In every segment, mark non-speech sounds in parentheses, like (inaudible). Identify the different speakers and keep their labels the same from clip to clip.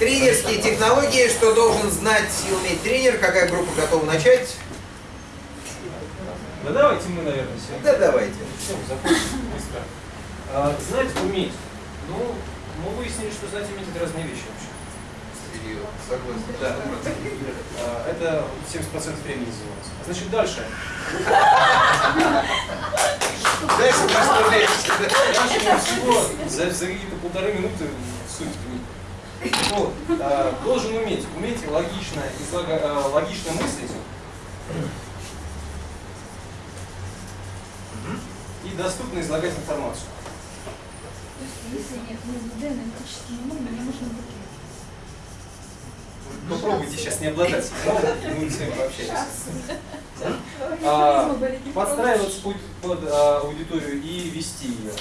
Speaker 1: Тренерские технологии, что должен знать и уметь тренер, какая группа готова начать?
Speaker 2: Да давайте мы, наверное, все.
Speaker 1: Да давайте.
Speaker 2: Все, закончим быстро. А, знать, уметь. Ну, мы выяснили, что знать и уметь это разные вещи вообще.
Speaker 1: Согласен.
Speaker 2: Да. А, это 70% времени занимается. Значит, дальше.
Speaker 1: Дальше проставляемся.
Speaker 2: Дальше всего за, за какие-то полторы минуты суть. Вот. А, должен уметь. Уметь логично, излага, а, логично мыслить. И доступно излагать информацию.
Speaker 3: Если нет МСД аналитическим умом, мне нужно
Speaker 2: Попробуйте сейчас не обладать. (laughs) Мы с вами пообщаемся. А, подстраиваться под, под а, аудиторию и вести ее.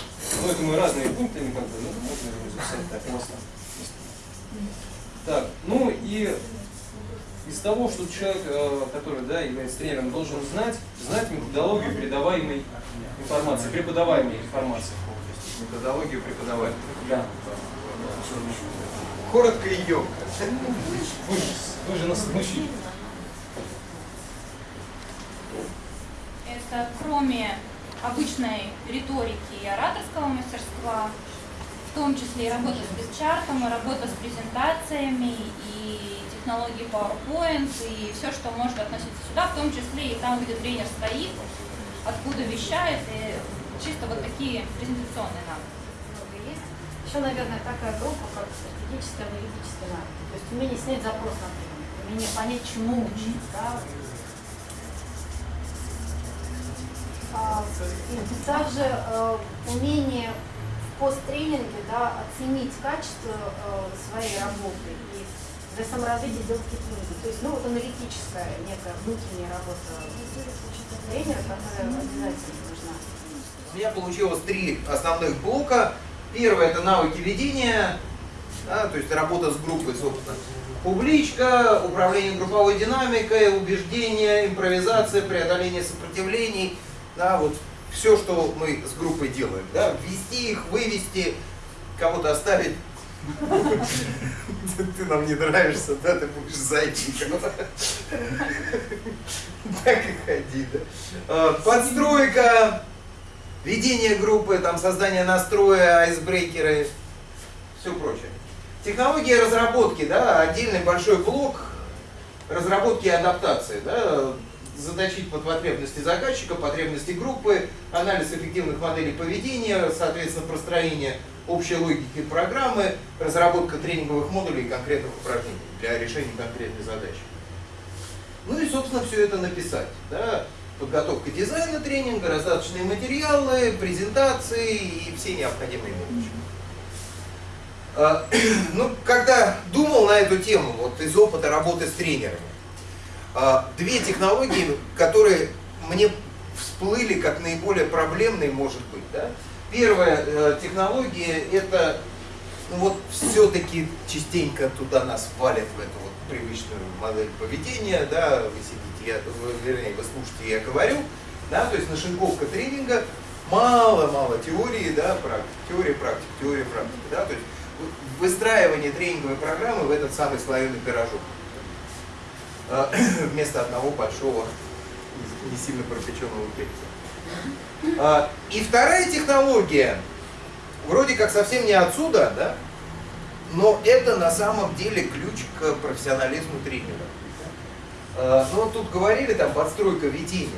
Speaker 2: Ну, это мы разные пункты, как бы, ну, можно записать так просто. Так, ну и из того, что человек, э, который да, является тренером, должен знать, знать методологию передаваемой информации, преподаваемой информации.
Speaker 1: Методологию преподавания.
Speaker 2: Да.
Speaker 1: Коротко и емко.
Speaker 2: Вы же, вы же нас научили.
Speaker 4: Это кроме обычной риторики и ораторского мастерства, в том числе и работа с битчартом, и работа с презентациями, и технологии PowerPoint, и все, что может относиться сюда, в том числе и там, где тренер стоит, откуда вещает, и чисто вот такие презентационные навыки.
Speaker 3: Еще, наверное, такая группа, как стратегическая аналитическая навык. То есть умение снять запрос на тренинг, умение понять, чему учить, да. А, и также э, умение посттренинге да, оценить качество э, своей работы и для саморазвития сделать какие-то выводы. То есть, ну, вот аналитическая некая внутренняя работа тренера, которая обязательно нужна.
Speaker 1: У меня получилось три основных блока. Первое это навыки ведения, да, то есть работа с группой, собственно. Публичка, управление групповой динамикой, убеждение, импровизация, преодоление сопротивлений. Да, вот все, что мы с группой делаем. Да, ввести их, вывести, кого-то оставить. (laughs) Ты нам не нравишься, да, ты будешь зайчиком. Так и ходи, да. А, Подстройка, ведение группы, там создание настроя, айсбрейкеры, все прочее. Технологии разработки, да, отдельный большой блок разработки и адаптации, да, заточить под потребности заказчика, потребности группы, анализ эффективных моделей поведения, соответственно, простроение общей логики программы, разработка тренинговых модулей и конкретных упражнений для решения конкретной задачи. Ну и, собственно, все это написать. Да? Подготовка дизайна тренинга, раздаточные материалы, презентации и все необходимые мелочи. А, (clears throat) ну, когда думал на эту тему, вот из опыта работы с тренерами, две технологии, которые мне всплыли как наиболее проблемные, может быть. Да? Первая э, технология это ну, вот все-таки частенько туда нас валят в эту вот привычную модель поведения, да, вы сидите, я, вернее, вы слушаете, я говорю, да, то есть нашинковка тренинга, мало-мало теории, да, практики, теория, практика, теория, практика, да, то есть выстраивание тренинговой программы в этот самый слоеный пирожок. А, (coughs) вместо одного большого, не сильно пропеченного пельца. А, и вторая технология, вроде как совсем не отсюда, да, но это на самом деле ключ к профессионализму тренера. А, ну тут говорили, там, подстройка ведения.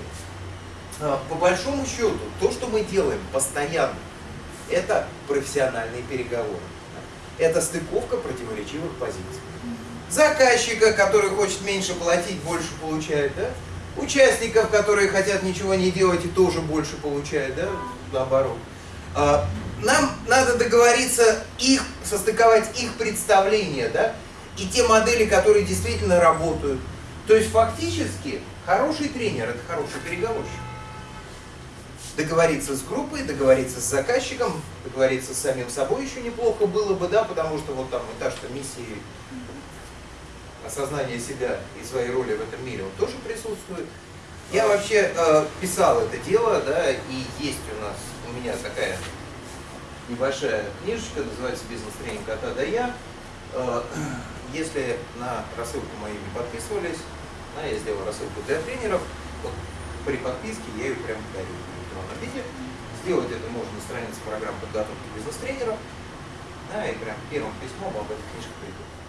Speaker 1: По большому счету, то, что мы делаем постоянно, это профессиональные переговоры. Это стыковка противоречивых позиций заказчика, который хочет меньше платить, больше получает, да? участников, которые хотят ничего не делать и тоже больше получают, да, наоборот. А, нам надо договориться их, состыковать их представления, да, и те модели, которые действительно работают. То есть фактически хороший тренер – это хороший переговорщик. Договориться с группой, договориться с заказчиком, договориться с самим собой еще неплохо было бы, да, потому что вот там этаж-то миссии осознание себя и своей роли в этом мире, он тоже присутствует. Я вообще э, писал это дело, да, и есть у нас, у меня такая небольшая книжечка, называется «Бизнес-тренинг от А до Я». Э, (clears throat) если на рассылку мою не подписывались, да, я сделал рассылку для тренеров, вот при подписке я ее прям дарю в электронном виде. Сделать это можно на странице программ подготовки бизнес-тренеров. Да, и прям первым письмом об этой книжке придут.